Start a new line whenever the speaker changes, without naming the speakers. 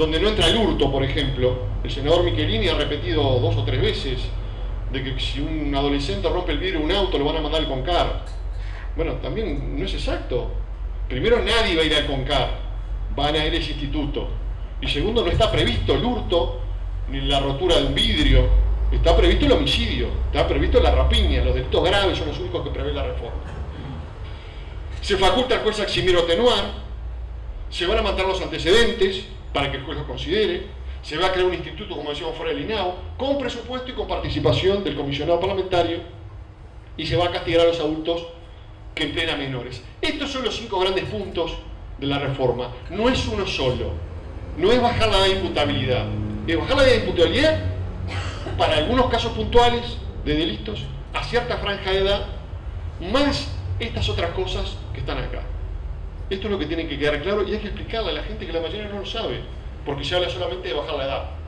donde no entra el hurto, por ejemplo. El senador Michelini ha repetido dos o tres veces de que si un adolescente rompe el vidrio de un auto lo van a mandar al CONCAR. Bueno, también no es exacto. Primero, nadie va a ir al CONCAR, van a ir a ese instituto. Y segundo, no está previsto el hurto ni la rotura de un vidrio, está previsto el homicidio, está previsto la rapiña, los delitos graves son los únicos que prevé la reforma. Se faculta al juez a eximir o atenuar, se van a mantener los antecedentes para que el juez los considere, se va a crear un instituto, como decíamos fuera del INAO, con presupuesto y con participación del comisionado parlamentario, y se va a castigar a los adultos que empleen a menores. Estos son los cinco grandes puntos de la reforma. No es uno solo, no es bajar la de imputabilidad, es bajar la imputabilidad para algunos casos puntuales de delitos a cierta franja de edad, más estas otras cosas que están acá. Esto es lo que tiene que quedar claro y hay que explicarle a la gente que la mayoría no lo sabe, porque se habla solamente de bajar la edad.